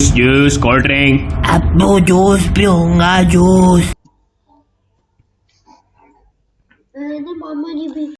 juice cold drink अब तो juice पीऊँगा जूस मामा जी भी